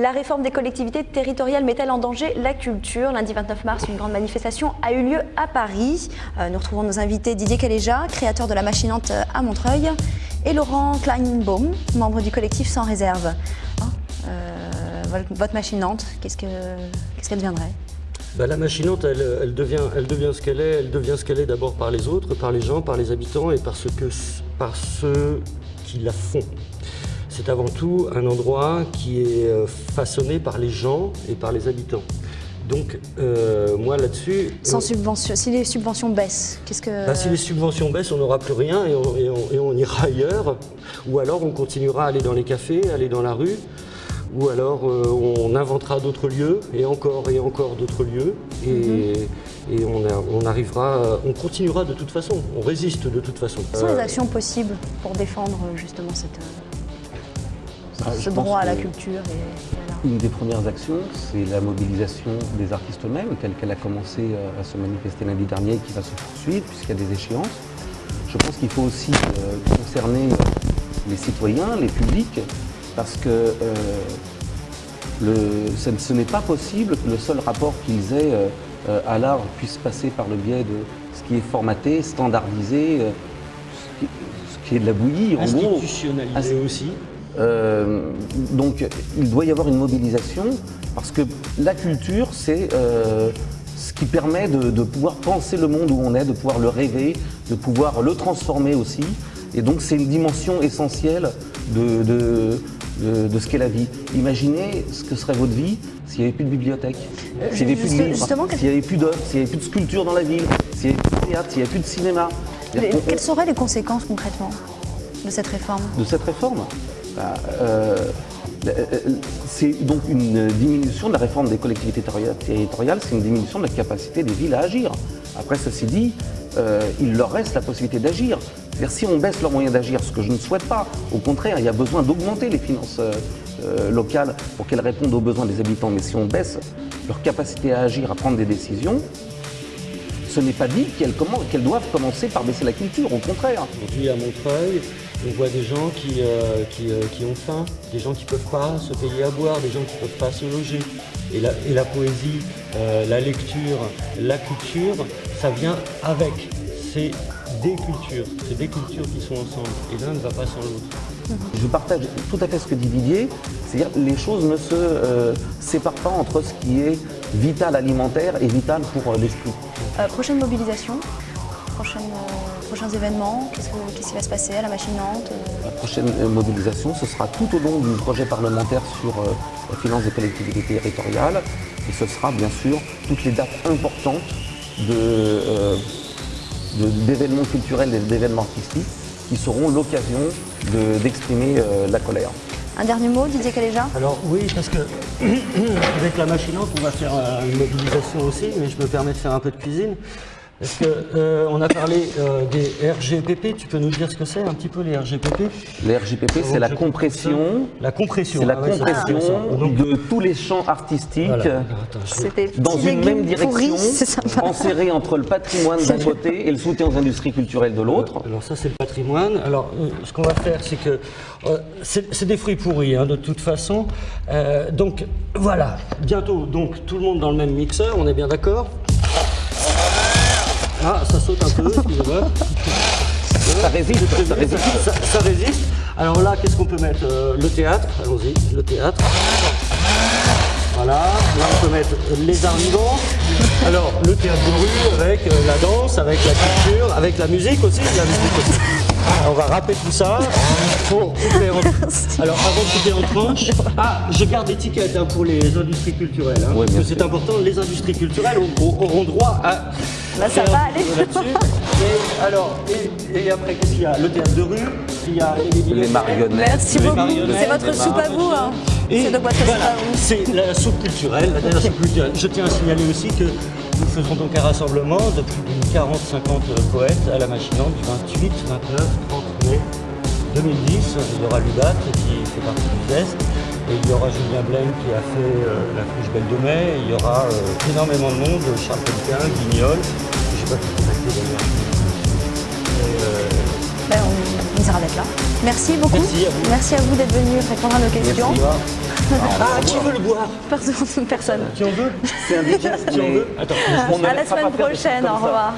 La réforme des collectivités territoriales met-elle en danger la culture Lundi 29 mars, une grande manifestation a eu lieu à Paris. Euh, nous retrouvons nos invités Didier Caléja, créateur de la machinante à Montreuil, et Laurent Kleinbaum, membre du collectif Sans Réserve. Hein, euh, votre machinante, qu'est-ce qu'elle deviendrait? Bah, la machinante, elle, devient, ce qu'elle est. Elle devient ce qu'elle est d'abord par les autres, par les gens, par les habitants et par ceux qui la font. C'est avant tout un endroit qui est euh, façonné par les gens et par les habitants. Donc, euh, moi là-dessus... Sans euh, subvention, si les subventions baissent, qu'est-ce que... Bah, si les subventions baissent, on n'aura plus rien et on, et on, ira ailleurs. Ou alors on continuera à aller dans les cafés, aller dans la rue, ou alors euh, on inventera d'autres lieux et encore et encore d'autres lieux et, mhm. on, arrivera, on continuera de toute façon, on résiste de toute façon. Quelles sont les actions possibles pour défendre justement cette, bah, ce droit à la culture Une des premières actions, c'est la mobilisation des artistes eux-mêmes, telle qu'elle a commencé euh, à se manifester lundi dernier et qui va se poursuivre puisqu'il y a des échéances. Je pense qu'il faut aussi concerner les citoyens, les publics, parce que euh, ce, n'est pas possible que le seul rapport qu'ils aient euh, euh, à l'art puisse passer par le biais de ce qui est formaté, standardisé, ce qui, est de la bouillie, en gros. Institutionnalisé aussi. Donc il doit y avoir une mobilisation parce que la culture, c'est ce qui permet de, pouvoir penser le monde où on est, de pouvoir le rêver, de pouvoir le transformer aussi. Et donc c'est une dimension essentielle de, de, ce qu'est la vie. Imaginez ce que serait votre vie s'il n'y avait plus de bibliothèque, s'il n'y avait plus de livres, s'il n'y avait plus d'œuvres, s'il n'y avait plus de sculptures dans la ville, s'il n'y avait plus de théâtre, s'il n'y avait plus de cinéma. Quelles seraient les conséquences concrètement de cette réforme? De cette réforme? Euh, euh, C'est donc une diminution de la réforme des collectivités territoriales, c'est une diminution de la capacité des villes à agir. Après, ceci dit, euh, il leur reste la possibilité d'agir. C'est-à-dire si on baisse leurs moyens d'agir, ce que je ne souhaite pas, au contraire, il y a besoin d'augmenter les finances euh, euh, locales pour qu'elles répondent aux besoins des habitants. Mais si on baisse leur capacité à agir, à prendre des décisions, ce n'est pas dit qu'elles doivent commencer par baisser la culture, au contraire. Aujourd'hui à Montreuil, on voit des gens qui, qui, ont faim, des gens qui ne peuvent pas se payer à boire, des gens qui ne peuvent pas se loger. Et la, et la poésie, la lecture, la culture, ça vient avec. C'est des cultures, c'est des cultures qui sont ensemble et l'un ne va pas sans l'autre. Je partage tout à fait ce que dit Didier, c'est-à-dire les choses ne se euh, séparent pas entre ce qui est vital alimentaire et vital pour euh, l'esprit. Euh, prochaine mobilisation prochains événements Qu'est-ce qui va se passer à la machinante La prochaine mobilisation, ce sera tout au long du projet parlementaire sur la finance des collectivités territoriales. Et ce sera bien sûr toutes les dates importantes de, d'événements culturels et d'événements artistiques qui seront l'occasion d'exprimer euh, la colère. Un dernier mot, Didier Caléja? Alors oui, parce que avec la machinante, on va faire euh, une mobilisation aussi, mais je me permets de faire un peu de cuisine. Est-ce qu'on euh, a parlé euh, des RGPP Tu peux nous dire ce que c'est un petit peu les RGPP Les RGPP, c'est la compression. La compression. C'est la ah compression de tous les champs artistiques dans une même direction, enserrée entre le patrimoine d'un côté et le soutien aux industries culturelles de l'autre. Alors ça, c'est le patrimoine. Alors, euh, ce qu'on va faire, c'est que c'est des fruits pourris, hein, de toute façon. donc, voilà. Bientôt, donc, tout le monde dans le même mixeur. On est bien d'accord? Ah, ça saute un peu, excusez-moi. Ça résiste, ça résiste. Ça, résiste. Alors là, qu'est-ce qu'on peut mettre euh, Le théâtre, allons-y, le théâtre. Voilà, là on peut mettre les arts vivants. Alors, le théâtre de rue avec euh, la danse, avec la culture, avec la musique aussi, la musique aussi. On va râper tout ça pour couper en... Alors avant de couper en tranches, ah, je garde l'étiquette hein, pour les industries culturelles. Hein, parce que c'est important, les industries culturelles auront droit à... Là ça va aller. Et, alors, et, après qu'est-ce qu'il y a? Le théâtre de rue, il y a les, marionnettes. Merci beaucoup, c'est votre soupe à vous. Hein. C'est la soupe culturelle, la dernière soupe culturelle. Je tiens à signaler aussi que nous faisons donc un rassemblement de plus de 40-50 poètes à la machinante du 28, 29, 30 mai 2010. Il y aura Lubat qui fait partie du test. Et il y aura Julien Blaine qui a fait euh, la Fouche Belle de Mai. il y aura euh, énormément de monde, Charles Pellequin, Guignol. Je ne sais pas qui contacter d'ailleurs. Euh, ben, on, plaisir d'être là. Merci beaucoup. Merci à vous. Merci à vous d'être venu répondre à nos questions. Ah, qui veut le boire? Personne. Personne. Qui en veut C'est indigeste, Qui en veut Attends, on À la semaine prochaine. Au ça. revoir.